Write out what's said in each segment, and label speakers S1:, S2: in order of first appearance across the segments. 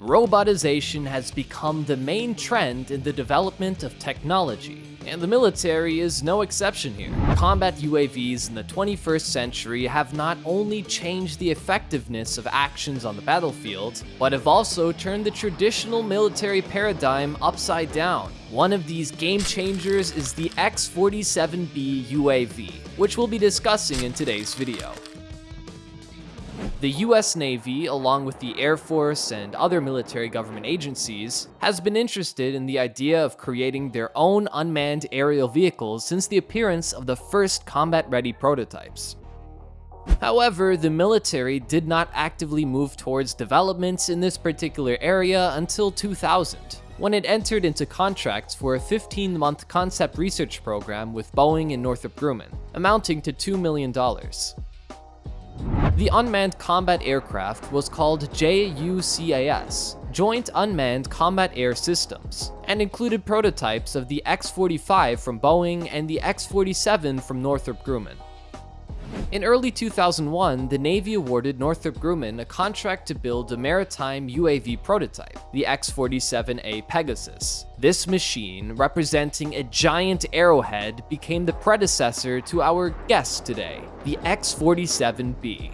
S1: Robotization has become the main trend in the development of technology, and the military is no exception here. Combat UAVs in the 21st century have not only changed the effectiveness of actions on the battlefield, but have also turned the traditional military paradigm upside down. One of these game changers is the X-47B UAV, which we'll be discussing in today's video. The US Navy, along with the Air Force and other military government agencies, has been interested in the idea of creating their own unmanned aerial vehicles since the appearance of the first combat-ready prototypes. However, the military did not actively move towards developments in this particular area until 2000, when it entered into contracts for a 15-month concept research program with Boeing and Northrop Grumman, amounting to $2 million. The unmanned combat aircraft was called JUCAS, Joint Unmanned Combat Air Systems, and included prototypes of the X-45 from Boeing and the X-47 from Northrop Grumman. In early 2001, the Navy awarded Northrop Grumman a contract to build a maritime UAV prototype, the X-47A Pegasus. This machine, representing a giant arrowhead, became the predecessor to our guest today, the X-47B.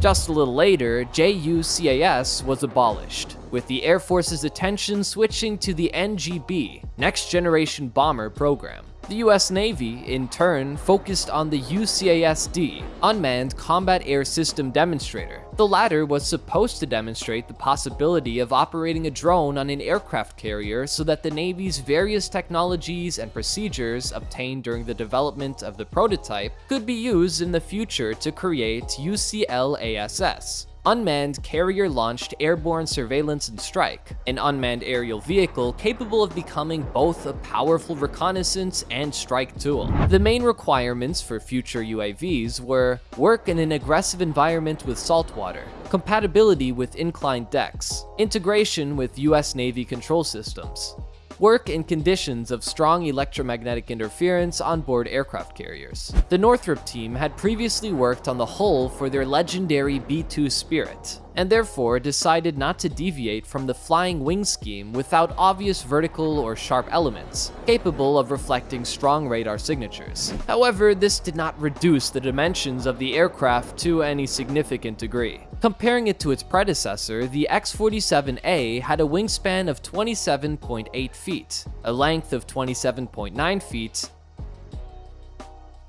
S1: Just a little later, JUCAS was abolished, with the Air Force's attention switching to the NGB, Next Generation Bomber program. The US Navy, in turn, focused on the UCASD, Unmanned Combat Air System Demonstrator. The latter was supposed to demonstrate the possibility of operating a drone on an aircraft carrier so that the Navy's various technologies and procedures obtained during the development of the prototype could be used in the future to create UCLASS, Unmanned Carrier-Launched Airborne Surveillance and Strike, an unmanned aerial vehicle capable of becoming both a powerful reconnaissance and strike tool. The main requirements for future UAVs were work in an aggressive environment with saltwater, compatibility with inclined decks, integration with US Navy control systems, work in conditions of strong electromagnetic interference on board aircraft carriers. The Northrop team had previously worked on the hull for their legendary B-2 Spirit, and therefore decided not to deviate from the flying wing scheme without obvious vertical or sharp elements, capable of reflecting strong radar signatures. However, this did not reduce the dimensions of the aircraft to any significant degree. Comparing it to its predecessor, the X-47A had a wingspan of 27.8 feet, a length of 27.9 feet,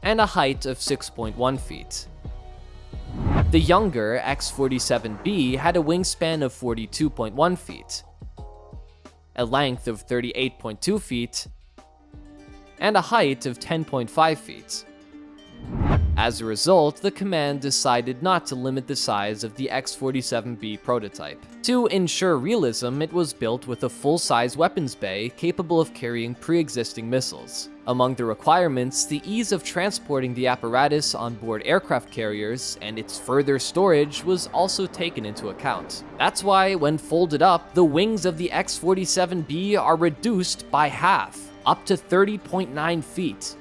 S1: and a height of 6.1 feet. The younger X-47B had a wingspan of 42.1 feet, a length of 38.2 feet, and a height of 10.5 feet. As a result, the command decided not to limit the size of the X-47B prototype. To ensure realism, it was built with a full-size weapons bay capable of carrying pre-existing missiles. Among the requirements, the ease of transporting the apparatus on board aircraft carriers and its further storage was also taken into account. That's why, when folded up, the wings of the X-47B are reduced by half, up to 30.9 feet,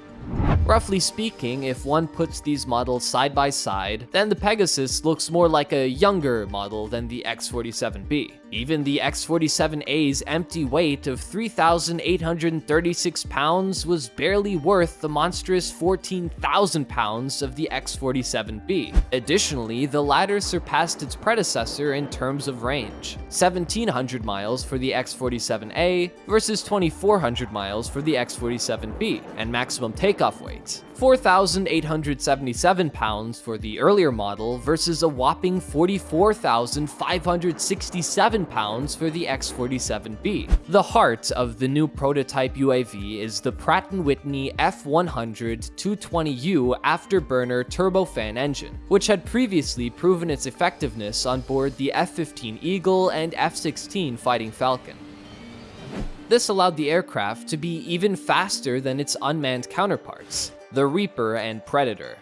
S1: Roughly speaking, if one puts these models side by side, then the Pegasus looks more like a younger model than the X-47B. Even the X-47A's empty weight of 3,836 pounds was barely worth the monstrous 14,000 pounds of the X-47B. Additionally, the latter surpassed its predecessor in terms of range, 1,700 miles for the X-47A versus 2,400 miles for the X-47B, and maximum takeoff weight 4,877 pounds for the earlier model versus a whopping 44,567 pounds for the X-47B. The heart of the new prototype UAV is the Pratt & Whitney F100-220U afterburner turbofan engine, which had previously proven its effectiveness on board the F-15 Eagle and F-16 Fighting Falcon. This allowed the aircraft to be even faster than its unmanned counterparts, the Reaper and Predator.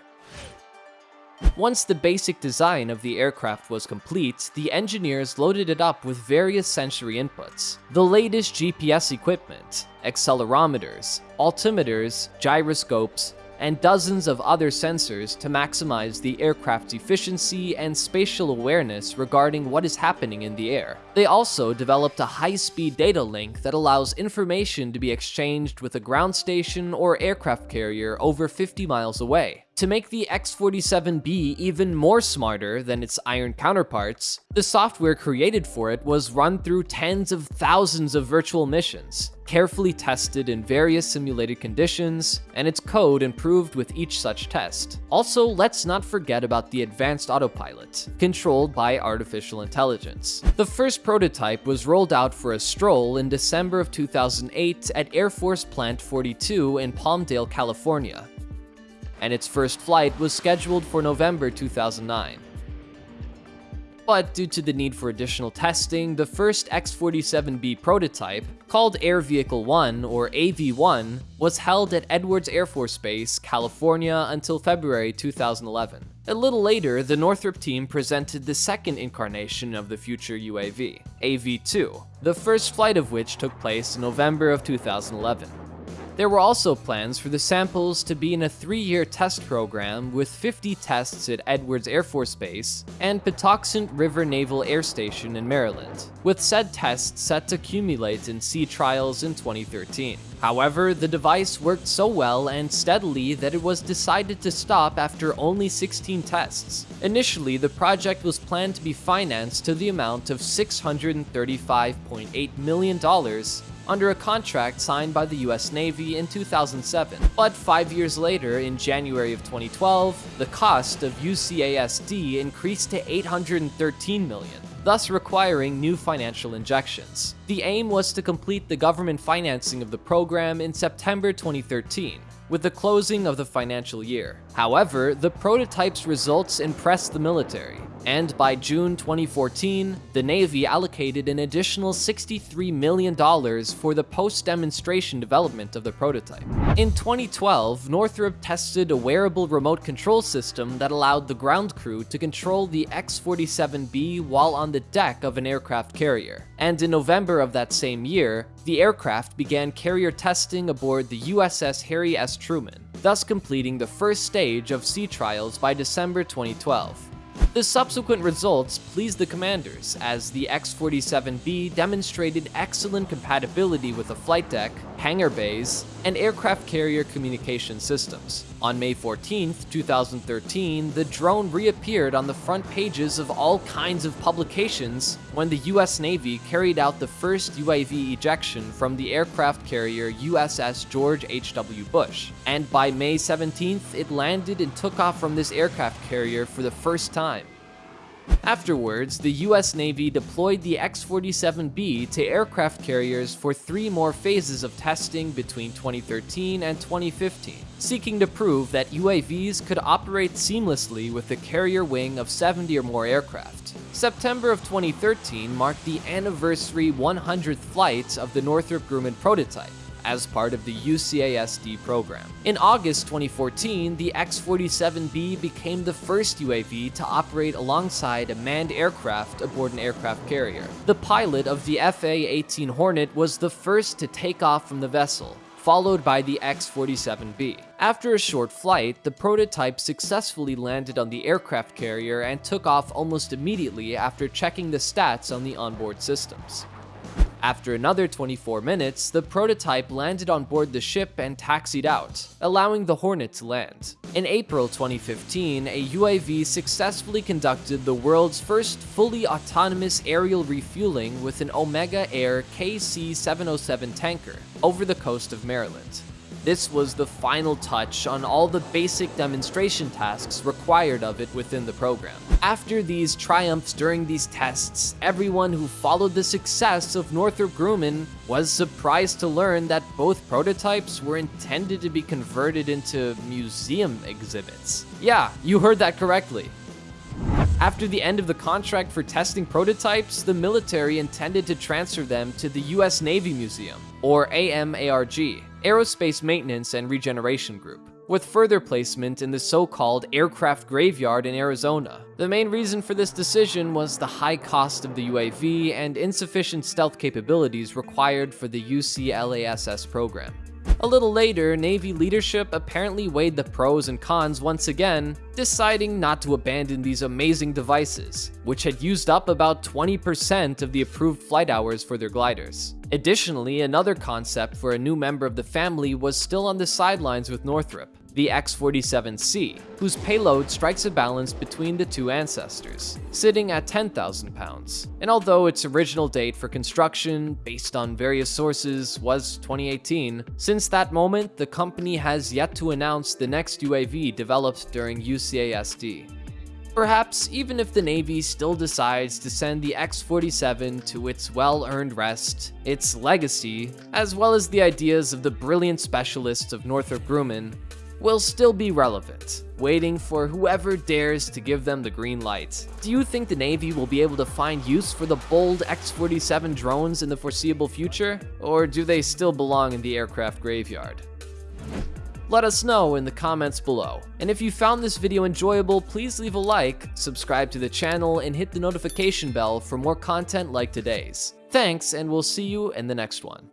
S1: Once the basic design of the aircraft was complete, the engineers loaded it up with various sensory inputs. The latest GPS equipment, accelerometers, altimeters, gyroscopes, and dozens of other sensors to maximize the aircraft's efficiency and spatial awareness regarding what is happening in the air. They also developed a high-speed data link that allows information to be exchanged with a ground station or aircraft carrier over 50 miles away. To make the X-47B even more smarter than its iron counterparts, the software created for it was run through tens of thousands of virtual missions, carefully tested in various simulated conditions, and its code improved with each such test. Also, let's not forget about the advanced autopilot, controlled by artificial intelligence. The first prototype was rolled out for a stroll in December of 2008 at Air Force Plant 42 in Palmdale, California, and its first flight was scheduled for November 2009. But due to the need for additional testing, the first X-47B prototype, called Air Vehicle 1 or AV-1, was held at Edwards Air Force Base, California until February 2011. A little later, the Northrop team presented the second incarnation of the future UAV, AV-2, the first flight of which took place in November of 2011. There were also plans for the samples to be in a three-year test program with 50 tests at Edwards Air Force Base and Patuxent River Naval Air Station in Maryland, with said tests set to accumulate in sea trials in 2013. However, the device worked so well and steadily that it was decided to stop after only 16 tests. Initially, the project was planned to be financed to the amount of $635.8 million under a contract signed by the US Navy in 2007. But five years later, in January of 2012, the cost of UCASD increased to 813 million thus requiring new financial injections. The aim was to complete the government financing of the program in September 2013, with the closing of the financial year. However, the prototype's results impressed the military, and by June 2014, the Navy allocated an additional $63 million for the post-demonstration development of the prototype. In 2012, Northrop tested a wearable remote control system that allowed the ground crew to control the X-47B while on the deck of an aircraft carrier. And in November of that same year, the aircraft began carrier testing aboard the USS Harry S. Truman, thus completing the first stage of sea trials by December 2012. The subsequent results pleased the commanders, as the X-47B demonstrated excellent compatibility with the flight deck, hangar bays, and aircraft carrier communication systems. On May 14, 2013, the drone reappeared on the front pages of all kinds of publications when the US Navy carried out the first UAV ejection from the aircraft carrier USS George H.W. Bush. And by May 17th, it landed and took off from this aircraft carrier for the first time. Afterwards, the US Navy deployed the X-47B to aircraft carriers for three more phases of testing between 2013 and 2015, seeking to prove that UAVs could operate seamlessly with the carrier wing of 70 or more aircraft. September of 2013 marked the anniversary 100th flight of the Northrop Grumman prototype, as part of the UCASD program. In August 2014, the X-47B became the first UAV to operate alongside a manned aircraft aboard an aircraft carrier. The pilot of the FA-18 Hornet was the first to take off from the vessel, followed by the X-47B. After a short flight, the prototype successfully landed on the aircraft carrier and took off almost immediately after checking the stats on the onboard systems. After another 24 minutes, the prototype landed on board the ship and taxied out, allowing the Hornet to land. In April 2015, a UAV successfully conducted the world's first fully autonomous aerial refueling with an Omega Air KC-707 tanker over the coast of Maryland. This was the final touch on all the basic demonstration tasks required of it within the program. After these triumphs during these tests, everyone who followed the success of Northrop Grumman was surprised to learn that both prototypes were intended to be converted into museum exhibits. Yeah, you heard that correctly. After the end of the contract for testing prototypes, the military intended to transfer them to the US Navy Museum, or AMARG, Aerospace Maintenance and Regeneration Group, with further placement in the so-called Aircraft Graveyard in Arizona. The main reason for this decision was the high cost of the UAV and insufficient stealth capabilities required for the UCLASS program. A little later, Navy leadership apparently weighed the pros and cons once again, deciding not to abandon these amazing devices, which had used up about 20% of the approved flight hours for their gliders. Additionally, another concept for a new member of the family was still on the sidelines with Northrop, the X-47C, whose payload strikes a balance between the two ancestors, sitting at 10,000 pounds. And although its original date for construction, based on various sources, was 2018, since that moment, the company has yet to announce the next UAV developed during UCASD. Perhaps even if the Navy still decides to send the X-47 to its well-earned rest, its legacy, as well as the ideas of the brilliant specialists of Northrop Grumman, will still be relevant, waiting for whoever dares to give them the green light. Do you think the Navy will be able to find use for the bold X-47 drones in the foreseeable future? Or do they still belong in the aircraft graveyard? Let us know in the comments below. And if you found this video enjoyable, please leave a like, subscribe to the channel, and hit the notification bell for more content like today's. Thanks, and we'll see you in the next one.